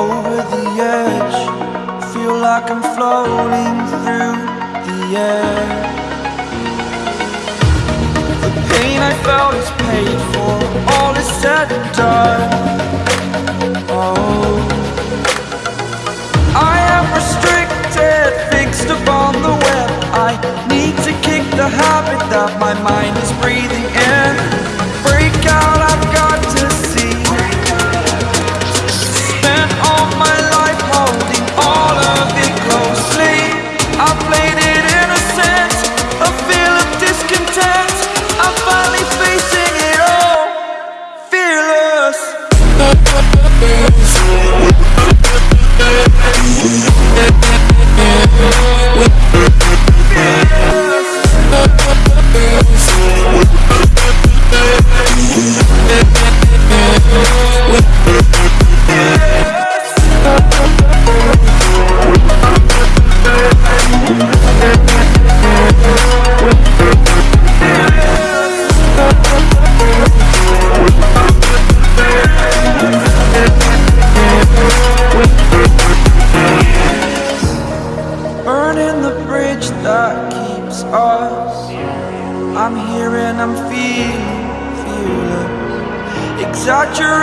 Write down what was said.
over the edge. Feel like I'm floating through the air. The pain I felt is paid for. All is said and done. Oh. I am restricted Fixed upon the web. I need to kick the habit That my mind is breathing bridge that keeps us. I'm here and I'm feeling, feeling. Exaggerate